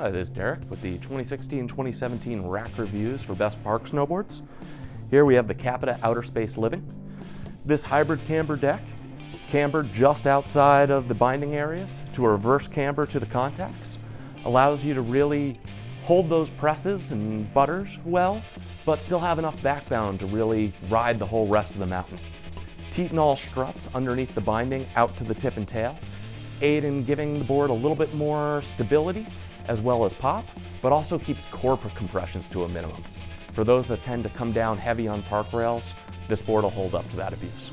Hi, this is Derek with the 2016-2017 rack reviews for Best Park Snowboards. Here we have the Capita Outer Space Living. This hybrid camber deck, camber just outside of the binding areas to a reverse camber to the contacts, allows you to really hold those presses and butters well, but still have enough backbone to really ride the whole rest of the mountain. Titanal struts underneath the binding out to the tip and tail aid in giving the board a little bit more stability as well as pop, but also keeps core compressions to a minimum. For those that tend to come down heavy on park rails, this board will hold up to that abuse.